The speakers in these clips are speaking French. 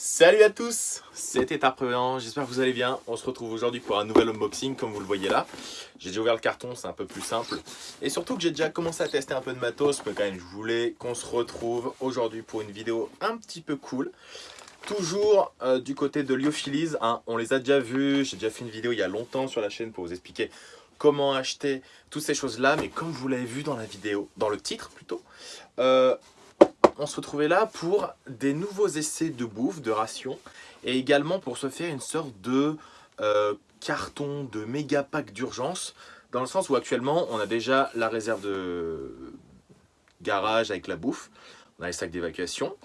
Salut à tous, c'était Arprevenant, j'espère que vous allez bien. On se retrouve aujourd'hui pour un nouvel unboxing comme vous le voyez là. J'ai déjà ouvert le carton, c'est un peu plus simple. Et surtout que j'ai déjà commencé à tester un peu de matos, mais quand je voulais qu'on se retrouve aujourd'hui pour une vidéo un petit peu cool. Toujours euh, du côté de Lyophilis, hein. on les a déjà vus, j'ai déjà fait une vidéo il y a longtemps sur la chaîne pour vous expliquer comment acheter toutes ces choses là. Mais comme vous l'avez vu dans la vidéo, dans le titre plutôt, euh, on se retrouvait là pour des nouveaux essais de bouffe, de ration, et également pour se faire une sorte de euh, carton de méga pack d'urgence, dans le sens où actuellement on a déjà la réserve de garage avec la bouffe, on a les sacs d'évacuation,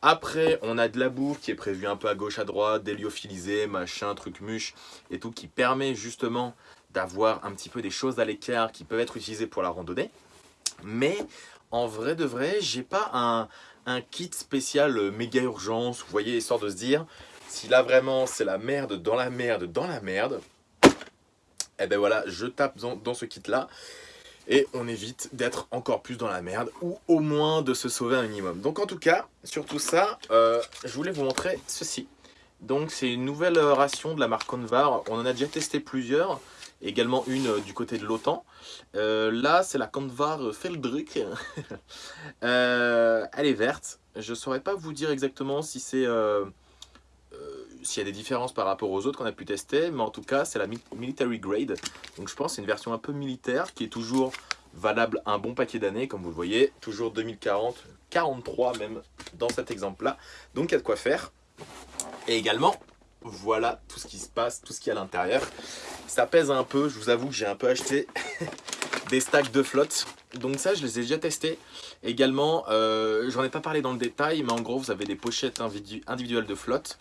après, on a de la bouffe qui est prévue un peu à gauche, à droite, des lyophilisés, machin, truc muche et tout, qui permet justement d'avoir un petit peu des choses à l'écart qui peuvent être utilisées pour la randonnée. Mais en vrai de vrai, j'ai pas un, kit spécial euh, méga urgence, vous voyez, histoire de se dire, si là vraiment c'est la merde dans la merde dans la merde, et eh ben voilà, je tape dans, ce kit là, et on évite d'être encore plus dans la merde, ou au moins de se sauver un minimum. Donc en tout cas, sur tout ça, euh, je voulais vous montrer ceci. Donc c'est une nouvelle ration de la marque Convar, on en a déjà testé plusieurs, également une euh, du côté de l'OTAN. Euh, là, c'est la Convar Feldrick. euh, elle est verte. Je ne saurais pas vous dire exactement si c'est... S'il y a des différences par rapport aux autres qu'on a pu tester, mais en tout cas, c'est la Military Grade. Donc je pense c'est une version un peu militaire qui est toujours valable un bon paquet d'années, comme vous le voyez, toujours 2040, 43 même dans cet exemple-là. Donc il y a de quoi faire. Et également, voilà tout ce qui se passe, tout ce qu'il y a à l'intérieur. Ça pèse un peu, je vous avoue que j'ai un peu acheté des stacks de flotte. Donc ça, je les ai déjà testés. Également, euh, j'en ai pas parlé dans le détail, mais en gros, vous avez des pochettes individuelles de flotte.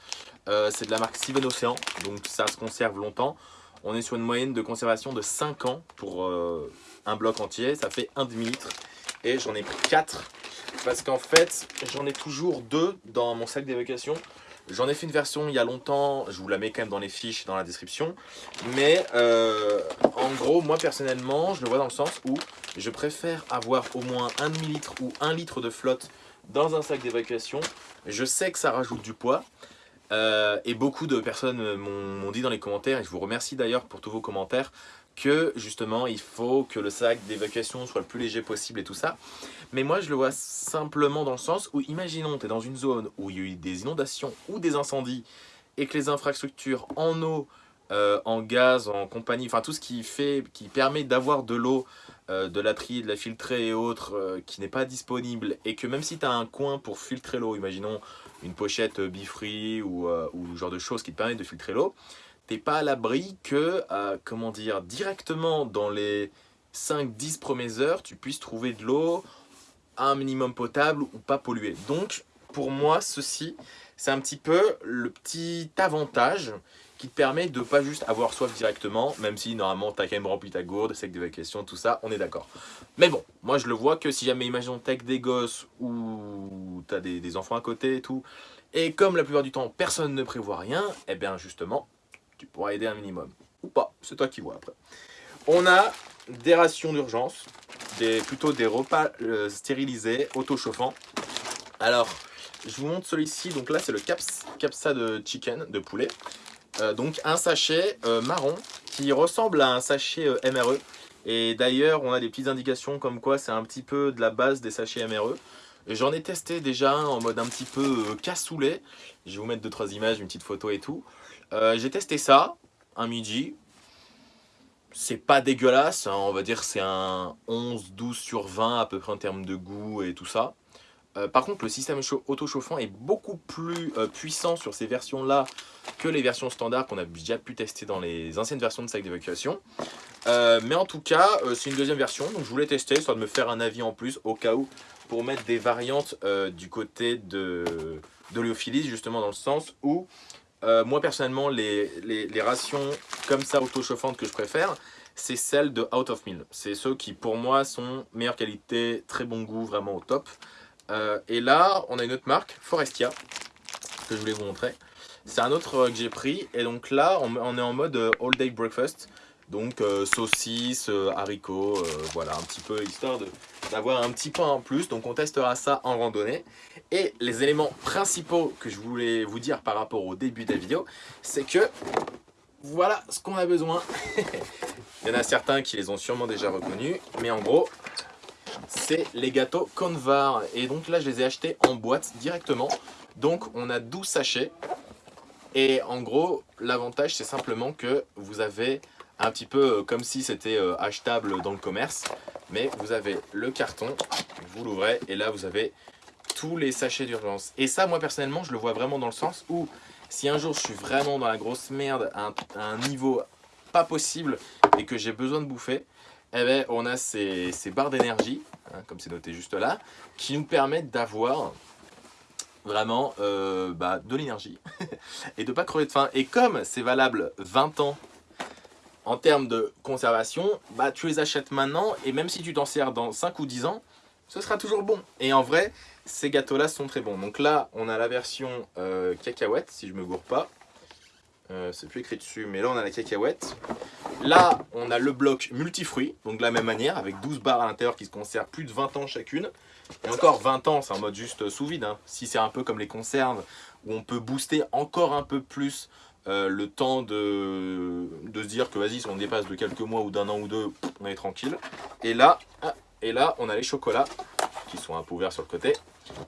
Euh, c'est de la marque Steven Ocean, donc ça se conserve longtemps. On est sur une moyenne de conservation de 5 ans pour euh, un bloc entier. Ça fait 1 demi-litre. Et j'en ai pris 4 parce qu'en fait, j'en ai toujours 2 dans mon sac d'évacuation. J'en ai fait une version il y a longtemps, je vous la mets quand même dans les fiches, dans la description. Mais euh, en gros, moi personnellement, je le vois dans le sens où je préfère avoir au moins 1 demi-litre ou 1 litre de flotte dans un sac d'évacuation. Je sais que ça rajoute du poids. Euh, et beaucoup de personnes m'ont dit dans les commentaires, et je vous remercie d'ailleurs pour tous vos commentaires, que justement il faut que le sac d'évacuation soit le plus léger possible et tout ça. Mais moi je le vois simplement dans le sens où imaginons tu es dans une zone où il y a eu des inondations ou des incendies et que les infrastructures en eau, euh, en gaz, en compagnie, enfin tout ce qui fait, qui permet d'avoir de l'eau, euh, de la trier, de la filtrer et autres euh, qui n'est pas disponible et que même si tu as un coin pour filtrer l'eau, imaginons une pochette Bifree ou, ou genre de choses qui te permettent de filtrer l'eau, t'es pas à l'abri que, euh, comment dire, directement dans les 5-10 premières heures, tu puisses trouver de l'eau un minimum potable ou pas polluée. Donc, pour moi, ceci, c'est un petit peu le petit avantage qui te permet de pas juste avoir soif directement, même si normalement tu as quand même rempli ta gourde, sec d'évacuation, tout ça, on est d'accord. Mais bon, moi je le vois que si jamais, imaginons t'as des gosses ou tu as des, enfants à côté et tout, et comme la plupart du temps personne ne prévoit rien, et eh bien justement, tu pourras aider un minimum. Ou pas, c'est toi qui vois après. On a des rations d'urgence, plutôt des repas euh, stérilisés, auto-chauffants. Alors, je vous montre celui-ci. Donc là, c'est le caps, capsa de chicken, de poulet. Euh, donc un sachet euh, marron qui ressemble à un sachet MRE. Et d'ailleurs, on a des petites indications comme quoi c'est un petit peu de la base des sachets MRE. J'en ai testé déjà en mode un petit peu cassoulet. Je vais vous mettre deux trois images, une petite photo et tout. Euh, j'ai testé ça, un midi. C'est pas dégueulasse, hein, on va dire c'est un 11-12 sur 20 à peu près en termes de goût et tout ça. Euh, par contre, le système auto-chauffant est beaucoup plus euh, puissant sur ces versions-là que les versions standards qu'on a déjà pu tester dans les anciennes versions de sac d'évacuation. mais en tout cas, c'est une deuxième version, donc je voulais tester, soit de me faire un avis en plus au cas où, pour mettre des variantes du côté de, de justement dans le sens où euh, moi personnellement, les, rations comme ça auto-chauffantes que je préfère, c'est celles de Out of Mill. C'est ceux qui pour moi sont meilleure qualité, très bon goût, vraiment au top. Euh, et là, on a une autre marque, Forestia, que je voulais vous montrer. C'est un autre euh, que j'ai pris. Et donc là, on, est en mode all day breakfast. Donc saucisses, haricots, voilà, un petit peu histoire d'avoir un petit point en plus. Donc on testera ça en randonnée. Et les éléments principaux que je voulais vous dire par rapport au début de la vidéo, c'est que voilà ce qu'on a besoin. Il y en a certains qui les ont sûrement déjà reconnus, mais en gros, c'est les gâteaux Convar. Et donc là, je les ai achetés en boîte directement. Donc on a 12 sachets. Et en gros, l'avantage, c'est simplement que vous avez un petit peu euh, comme si c'était euh, achetable dans le commerce. Mais vous avez le carton, vous l'ouvrez, et là, vous avez tous les sachets d'urgence. Et ça, moi, personnellement, je le vois vraiment dans le sens où si un jour je suis vraiment dans la grosse merde, à un, niveau pas possible, et que j'ai besoin de bouffer, eh ben, on a ces, barres d'énergie, hein, comme c'est noté juste là, qui nous permettent d'avoir vraiment euh, bah, de l'énergie et de pas crever de faim. Et comme c'est valable 20 ans en termes de conservation, bah, tu les achètes maintenant et même si tu t'en sers dans 5 ou 10 ans, ce sera toujours bon. Et en vrai, ces gâteaux-là sont très bons. Donc là, on a la version euh, cacahuète, si je me gourre pas. Euh, c'est plus écrit dessus, mais là, on a la cacahuète. Là, on a le bloc multifruits, donc de la même manière, avec 12 barres à l'intérieur qui se conservent plus de 20 ans chacune. Et encore 20 ans, c'est en mode juste sous vide. Hein. Si c'est un peu comme les conserves, où on peut booster encore un peu plus euh, le temps de, de se dire que vas-y, si on dépasse de quelques mois ou d'un an ou deux, on est tranquille. Et là, ah, et là, on a les chocolats qui sont un peu ouverts sur le côté.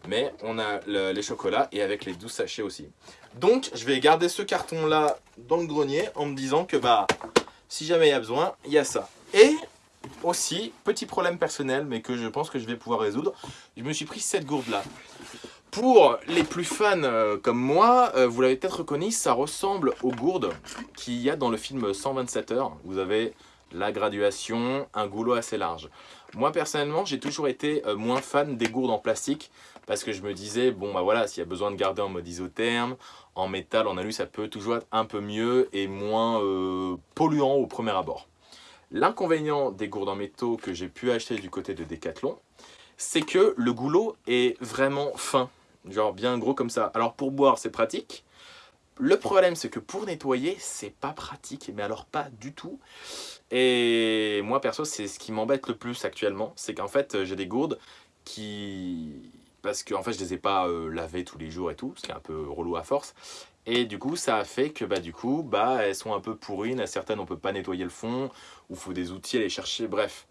Mais on a les chocolats et avec les 12 sachets aussi. Donc, je vais garder ce carton-là dans le grenier en me disant que bah, si jamais il y a besoin, il y a ça. Et aussi, petit problème personnel, mais que je pense que je vais pouvoir résoudre, je me suis pris cette gourde-là. Pour les plus fans euh, comme moi, euh, vous l'avez peut-être reconnu, ça ressemble aux gourdes qu'il y a dans le film 127 heures. Vous avez la graduation, un goulot assez large. Moi personnellement, j'ai toujours été euh, moins fan des gourdes en plastique parce que je me disais, bon bah voilà, s'il y a besoin de garder en mode isotherme, en métal, en alu, ça peut toujours être un peu mieux et moins polluant au premier abord. L'inconvénient des gourdes en métaux que j'ai pu acheter du côté de Decathlon, c'est que le goulot est vraiment fin, genre bien gros comme ça. Alors pour boire, c'est pratique, le problème, c'est que pour nettoyer, c'est pas pratique, mais alors pas du tout. Et moi, perso, c'est ce qui m'embête le plus actuellement. C'est qu'en fait, j'ai des gourdes qui... Parce que en fait, je les ai pas euh, lavées tous les jours et tout, ce qui est un peu relou à force. Et du coup, ça a fait que bah, du coup, bah, elles sont un peu pourries. Certaines, on peut pas nettoyer le fond, ou faut des outils à les chercher, bref.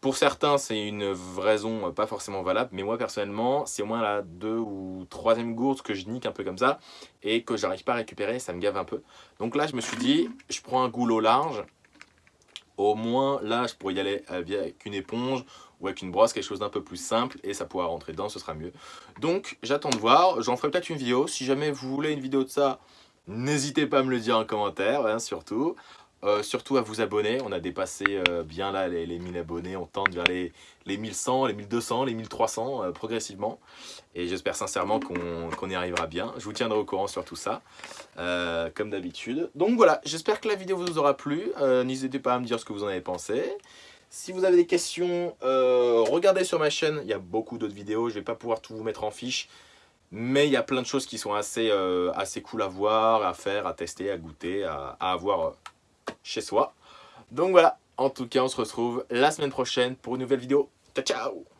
Pour certains, c'est une raison euh, pas forcément valable, mais moi personnellement, c'est au moins la deux ou troisième gourde que je nique un peu comme ça et que j'arrive pas à récupérer, ça me gave un peu. Donc là, je me suis dit, je prends un goulot large, au moins là, je pourrais y aller avec une éponge ou avec une brosse, quelque chose d'un peu plus simple et ça pourra rentrer dedans, ce sera mieux. Donc j'attends de voir, j'en ferai peut-être une vidéo. Si jamais vous voulez une vidéo de ça, n'hésitez pas à me le dire en commentaire, hein, surtout. Euh, surtout à vous abonner, on a dépassé euh, bien là les, 1000 abonnés, on tente vers les, les 1100, les 1200, les 1300 euh, progressivement. Et j'espère sincèrement qu'on y arrivera bien. Je vous tiendrai au courant sur tout ça, comme d'habitude. Donc voilà, j'espère que la vidéo vous aura plu. N'hésitez pas à me dire ce que vous en avez pensé. Si vous avez des questions, regardez sur ma chaîne, il y a beaucoup d'autres vidéos, je ne vais pas pouvoir tout vous mettre en fiche. Mais il y a plein de choses qui sont assez, assez cool à voir, à faire, à tester, à goûter, à, à avoir chez soi. Donc voilà, en tout cas, on se retrouve la semaine prochaine pour une nouvelle vidéo. Ciao, ciao